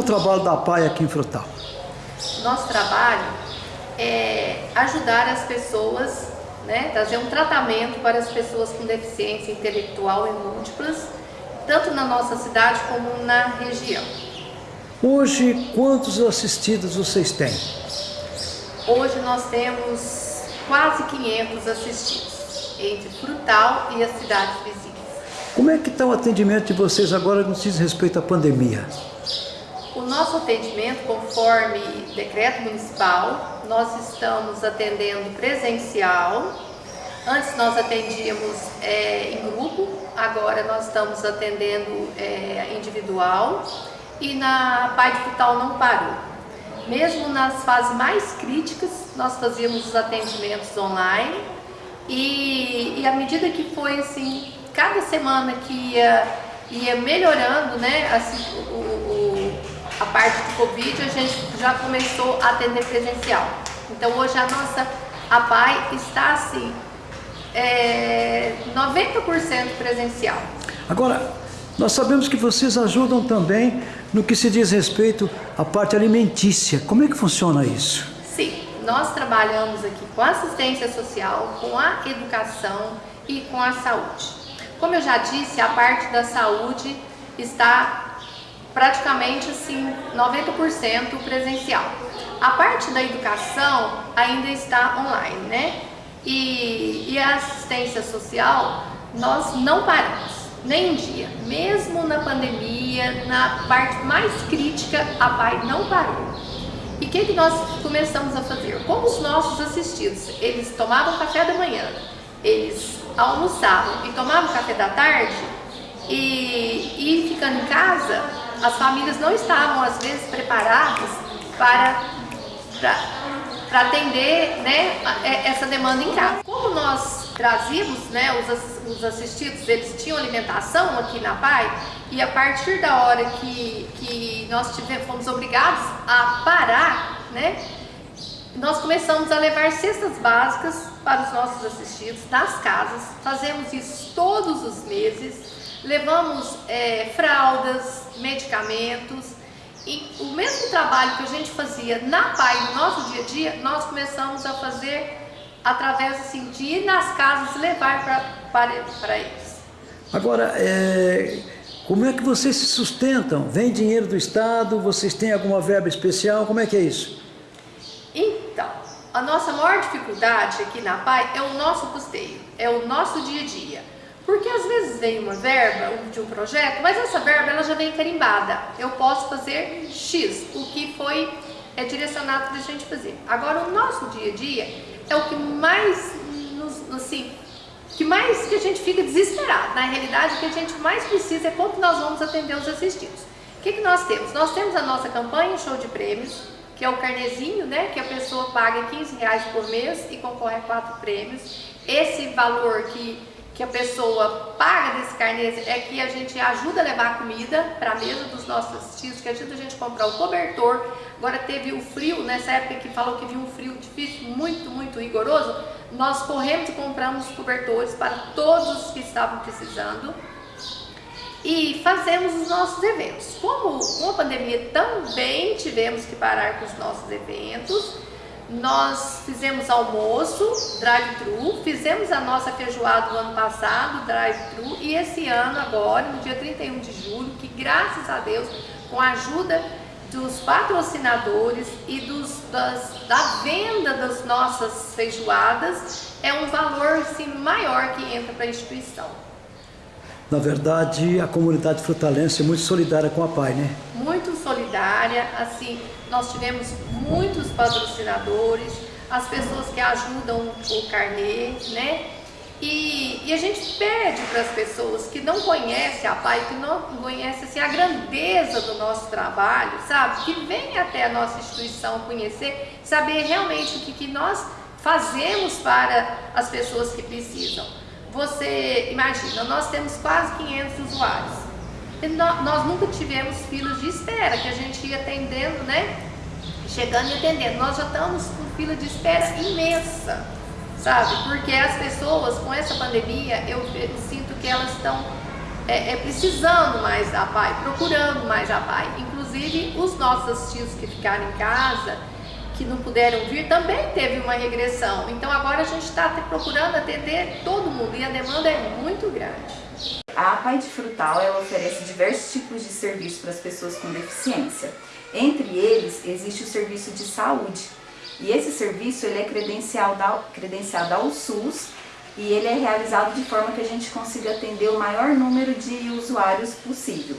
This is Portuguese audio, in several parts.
o trabalho da PAI aqui em Frutal? Nosso trabalho é ajudar as pessoas, né, trazer um tratamento para as pessoas com deficiência intelectual e múltiplas, tanto na nossa cidade como na região. Hoje, quantos assistidos vocês têm? Hoje nós temos quase 500 assistidos, entre Frutal e as cidades vizinhas. Como é que está o atendimento de vocês agora no que diz respeito à pandemia? O nosso atendimento, conforme decreto municipal, nós estamos atendendo presencial. Antes nós atendíamos é, em grupo, agora nós estamos atendendo é, individual e na Pai de Frutal não parou. Mesmo nas fases mais críticas, nós fazíamos os atendimentos online e, e à medida que foi assim, cada semana que ia, ia melhorando né, assim, o, a parte do Covid, a gente já começou a atender presencial. Então hoje a nossa a PAI está assim, é, 90% presencial. Agora, nós sabemos que vocês ajudam também no que se diz respeito à parte alimentícia. Como é que funciona isso? Sim, nós trabalhamos aqui com assistência social, com a educação e com a saúde. Como eu já disse, a parte da saúde está praticamente assim 90% presencial. A parte da educação ainda está online, né? E, e a assistência social, nós não paramos nem um dia. Mesmo na pandemia, na parte mais crítica, a PAI não parou. E o que, que nós começamos a fazer? Como os nossos assistidos, eles tomavam café da manhã, eles almoçavam e tomavam café da tarde, e, e ficando em casa, as famílias não estavam às vezes preparadas para, para, para atender né, essa demanda em casa. Como nós trazíamos, né, os, os assistidos, eles tinham alimentação aqui na PAI e a partir da hora que, que nós tivemos, fomos obrigados a parar, né, nós começamos a levar cestas básicas para os nossos assistidos nas casas, fazemos isso todos os meses, levamos é, fraldas, medicamentos, e o mesmo trabalho que a gente fazia na PAI no nosso dia a dia, nós começamos a fazer através assim, de ir nas casas e levar para eles. Agora, é, como é que vocês se sustentam? Vem dinheiro do Estado? Vocês têm alguma verba especial? Como é que é isso? Então, a nossa maior dificuldade aqui na PAI é o nosso custeio, é o nosso dia a dia. Porque às vezes vem uma verba de um projeto, mas essa verba ela já vem carimbada. Eu posso fazer X, o que foi é direcionado para a gente fazer. Agora, o nosso dia a dia é o que mais nos, assim, que mais que a gente fica desesperado. Na realidade, o que a gente mais precisa é como nós vamos atender os assistidos. O que, que nós temos? Nós temos a nossa campanha Show de Prêmios, que é o carnezinho, né, que a pessoa paga 15 reais por mês e concorre a quatro prêmios. Esse valor que que a pessoa paga desse carnê é que a gente ajuda a levar comida para a mesa dos nossos assistidos, que ajuda a gente a comprar o cobertor. Agora teve o frio, nessa época que falou que vinha um frio difícil, muito, muito rigoroso, nós corremos e compramos cobertores para todos os que estavam precisando e fazemos os nossos eventos. Como com a pandemia também tivemos que parar com os nossos eventos, nós fizemos almoço, drive-thru, fizemos a nossa feijoada do ano passado, drive-thru, e esse ano agora, no dia 31 de julho, que graças a Deus, com a ajuda dos patrocinadores e dos, das, da venda das nossas feijoadas, é um valor assim, maior que entra para a instituição. Na verdade, a comunidade frutalense é muito solidária com a PAI, né? Muito solidária, assim, nós tivemos muitos patrocinadores, as pessoas que ajudam o carnê, né? E, e a gente pede para as pessoas que não conhecem a PAI, que não conhecem assim, a grandeza do nosso trabalho, sabe? Que venham até a nossa instituição conhecer, saber realmente o que, que nós fazemos para as pessoas que precisam. Você imagina, nós temos quase 500 usuários nós nunca tivemos filas de espera, que a gente ia atendendo, né? Chegando e atendendo. Nós já estamos com fila de espera imensa, sabe? Porque as pessoas, com essa pandemia, eu, eu sinto que elas estão é, é, precisando mais da PAI, procurando mais a PAI. Inclusive, os nossos assistidos que ficaram em casa, que não puderam vir, também teve uma regressão. Então agora a gente está procurando atender todo mundo e a demanda é muito grande. A de Frutal ela oferece diversos tipos de serviços para as pessoas com deficiência. Entre eles existe o serviço de saúde. E esse serviço ele é credenciado, credenciado ao SUS e ele é realizado de forma que a gente consiga atender o maior número de usuários possível.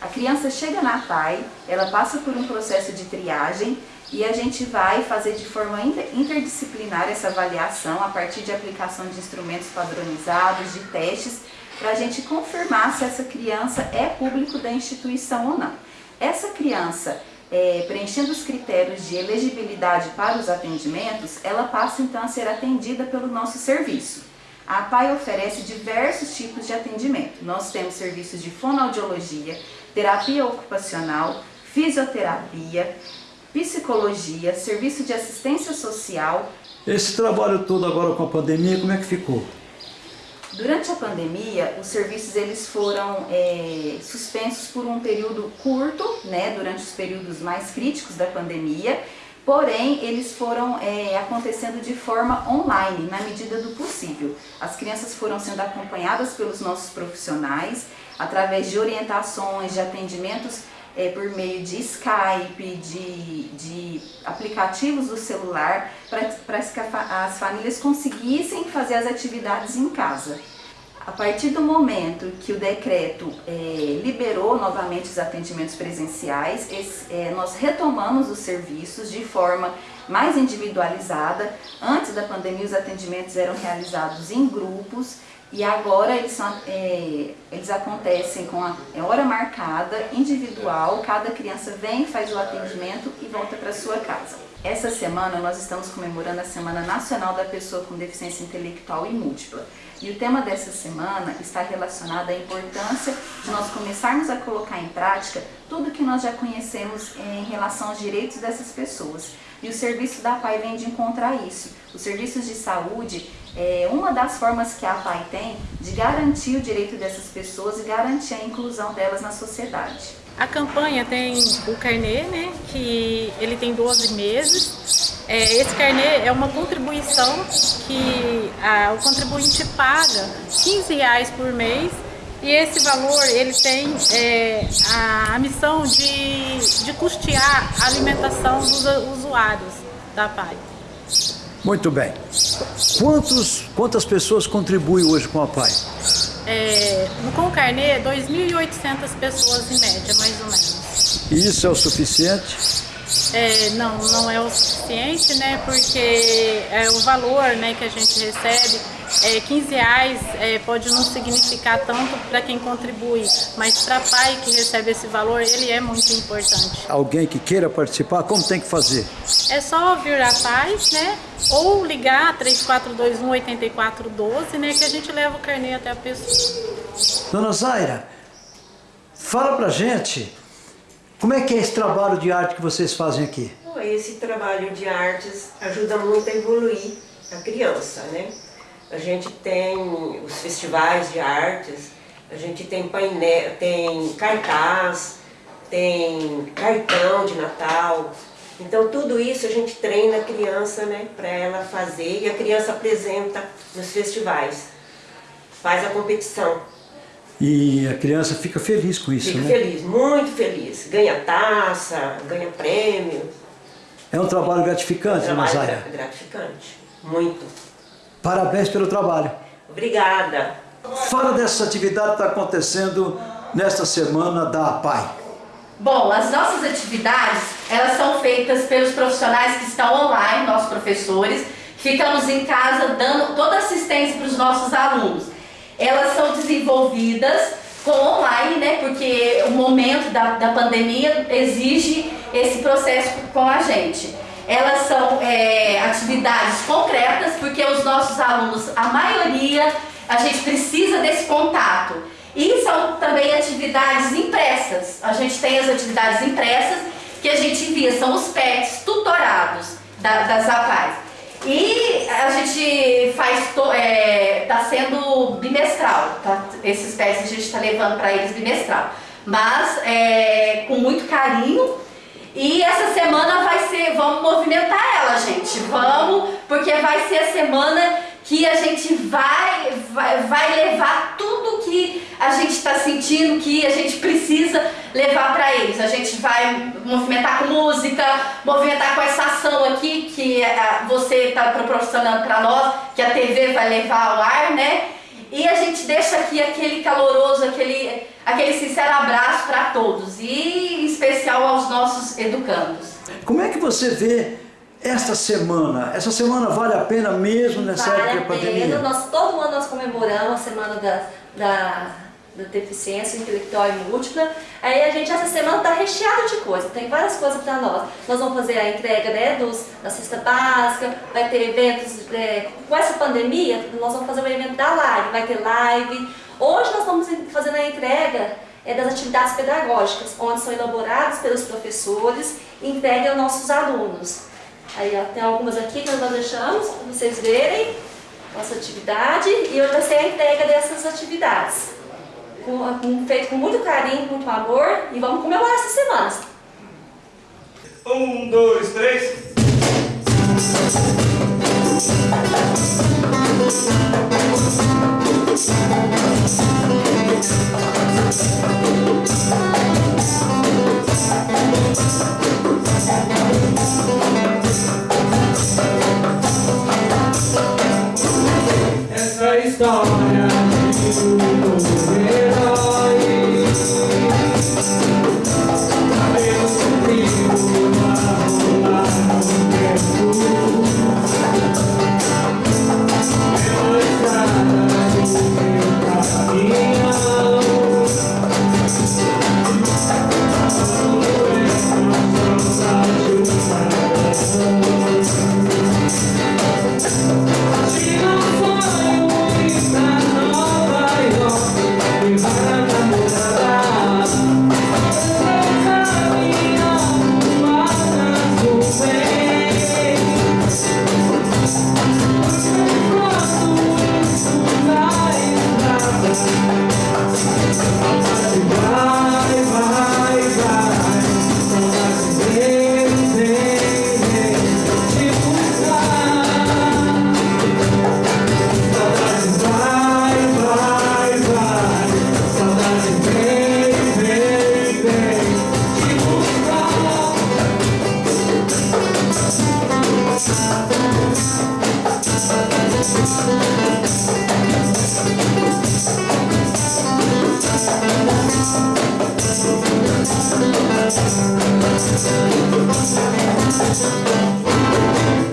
A criança chega na PAI, ela passa por um processo de triagem e a gente vai fazer de forma interdisciplinar essa avaliação a partir de aplicação de instrumentos padronizados, de testes, para a gente confirmar se essa criança é público da instituição ou não. Essa criança, é, preenchendo os critérios de elegibilidade para os atendimentos, ela passa então a ser atendida pelo nosso serviço. A PAI oferece diversos tipos de atendimento. Nós temos serviços de fonoaudiologia, terapia ocupacional, fisioterapia, psicologia, serviço de assistência social. Esse trabalho todo agora com a pandemia, como é que ficou? Durante a pandemia, os serviços eles foram é, suspensos por um período curto, né, durante os períodos mais críticos da pandemia, porém eles foram é, acontecendo de forma online, na medida do possível. As crianças foram sendo acompanhadas pelos nossos profissionais, através de orientações, de atendimentos é, por meio de Skype, de, de aplicativos do celular, para que as famílias conseguissem fazer as atividades em casa. A partir do momento que o decreto é, liberou novamente os atendimentos presenciais, esse, é, nós retomamos os serviços de forma mais individualizada. Antes da pandemia, os atendimentos eram realizados em grupos e agora eles, são, é, eles acontecem com a é hora marcada, individual, cada criança vem, faz o atendimento e volta para sua casa. Essa semana nós estamos comemorando a Semana Nacional da Pessoa com Deficiência Intelectual e Múltipla. E o tema dessa semana está relacionado à importância de nós começarmos a colocar em prática tudo que nós já conhecemos em relação aos direitos dessas pessoas. E o serviço da PAI vem de encontrar isso. Os serviços de saúde é uma das formas que a PAI tem de garantir o direito dessas pessoas e garantir a inclusão delas na sociedade. A campanha tem o carnê, né, que ele tem 12 meses. É, esse carnê é uma contribuição que a, o contribuinte paga 15 reais por mês e esse valor ele tem é, a, a, missão de, de custear a alimentação dos usuários da PAI. Muito bem. Quantos, quantas pessoas contribuem hoje com a PAI? É, com o carnê, 2.800 pessoas em média, mais ou menos. E isso é o suficiente? É, não, não é o suficiente, né? Porque é, o valor né, que a gente recebe é, 15 reais é, pode não significar tanto para quem contribui, mas para pai que recebe esse valor, ele é muito importante. Alguém que queira participar, como tem que fazer? É só vir a paz, né? Ou ligar 3421 8412, né? Que a gente leva o carnê até a pessoa. Dona Zaira, fala pra gente como é que é esse trabalho de arte que vocês fazem aqui? Esse trabalho de artes ajuda muito a evoluir a criança, né? A gente tem os festivais de artes, a gente tem painel, tem cartaz, tem cartão de Natal. Então tudo isso a gente treina a criança, né, para ela fazer e a criança apresenta nos festivais, faz a competição. E a criança fica feliz com isso, fica né? Fica feliz, muito feliz. Ganha taça, ganha prêmio. É um trabalho gratificante, é um trabalho gratificante, muito. Parabéns pelo trabalho. Obrigada. Fala dessa atividade que está acontecendo nesta semana da APAI. Bom, as nossas atividades, elas são feitas pelos profissionais que estão online, nossos professores, ficamos em casa dando toda assistência para os nossos alunos. Elas são desenvolvidas com online, né, porque o momento da, da pandemia exige esse processo com a gente elas são é, atividades concretas, porque os nossos alunos, a maioria, a gente precisa desse contato. E são também atividades impressas. A gente tem as atividades impressas que a gente envia, são os PETs tutorados da, das APAES. E a gente faz, é, tá sendo bimestral, tá? esses PETs a gente está levando para eles bimestral. mas é, com muito carinho. E essa semana vai ser, vamos movimentar ela, gente, vamos, porque vai ser a semana que a gente vai, vai, vai levar tudo que a gente está sentindo, que a gente precisa levar para eles. A gente vai movimentar com música, movimentar com essa ação aqui que a, você está proporcionando para nós, que a TV vai levar ao ar, né? E a gente deixa aqui aquele caloroso, aquele, aquele sincero abraço para todos e em especial aos nossos educandos. Como é que você vê esta semana? Essa semana vale a pena mesmo nessa vale época a pandemia? pena. Nós, todo ano nós comemoramos a semana da, da, da deficiência intelectual e múltipla. Aí a gente essa semana está recheada de coisas, tem várias coisas para nós. Nós vamos fazer a entrega né, dos, da cesta básica, vai ter eventos, é, com essa pandemia, nós vamos fazer o evento da live, vai ter live. Hoje nós estamos fazendo a entrega é, das atividades pedagógicas, onde são elaboradas pelos professores e entregue aos nossos alunos. Aí ó, tem algumas aqui que nós deixamos para vocês verem nossa atividade e hoje vai ser a entrega dessas atividades. Com, feito com muito carinho, com muito amor e vamos comemorar essa semana. Um, dois, três.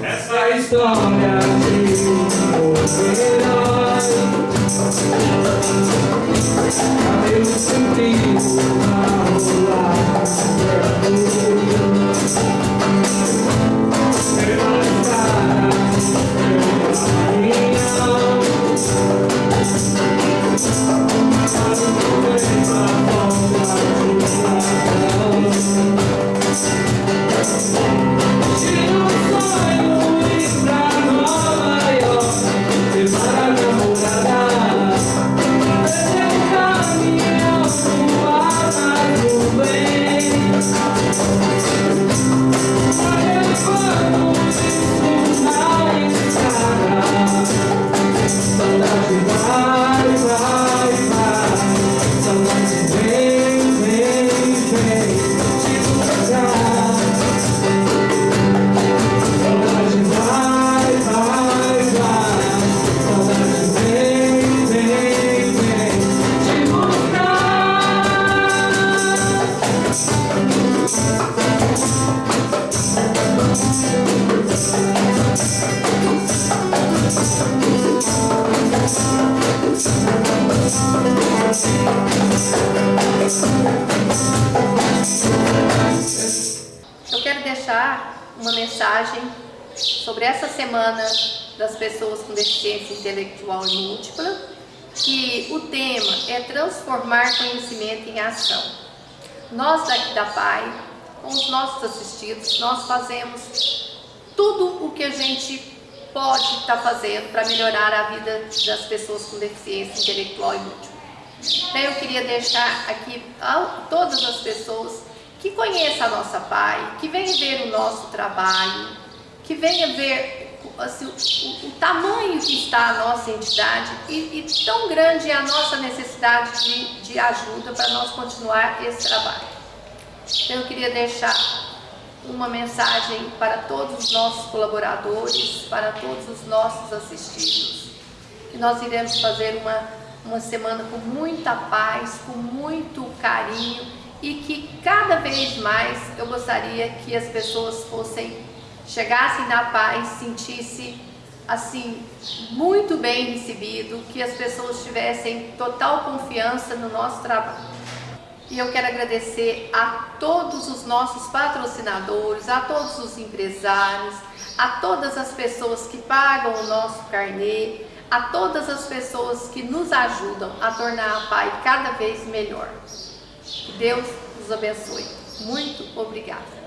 Essa história de um sobre essa semana das pessoas com deficiência intelectual e múltipla, que o tema é transformar conhecimento em ação. Nós daqui da PAI, com os nossos assistidos, nós fazemos tudo o que a gente pode estar fazendo para melhorar a vida das pessoas com deficiência intelectual e múltipla. Então eu queria deixar aqui a todas as pessoas que conheçam a nossa PAI, que venham ver o nosso trabalho, que venham ver assim, o, o, tamanho que está a nossa entidade e, e tão grande é a nossa necessidade de, de ajuda para nós continuar esse trabalho. Então eu queria deixar uma mensagem para todos os nossos colaboradores, para todos os nossos assistidos, que nós iremos fazer uma, uma semana com muita paz, com muito carinho e que cada vez mais eu gostaria que as pessoas fossem, chegassem na paz, sentissem assim, muito bem recebido, que as pessoas tivessem total confiança no nosso trabalho. E eu quero agradecer a todos os nossos patrocinadores, a todos os empresários, a todas as pessoas que pagam o nosso carnê, a todas as pessoas que nos ajudam a tornar a PAI cada vez melhor. Que Deus nos abençoe. Muito obrigada.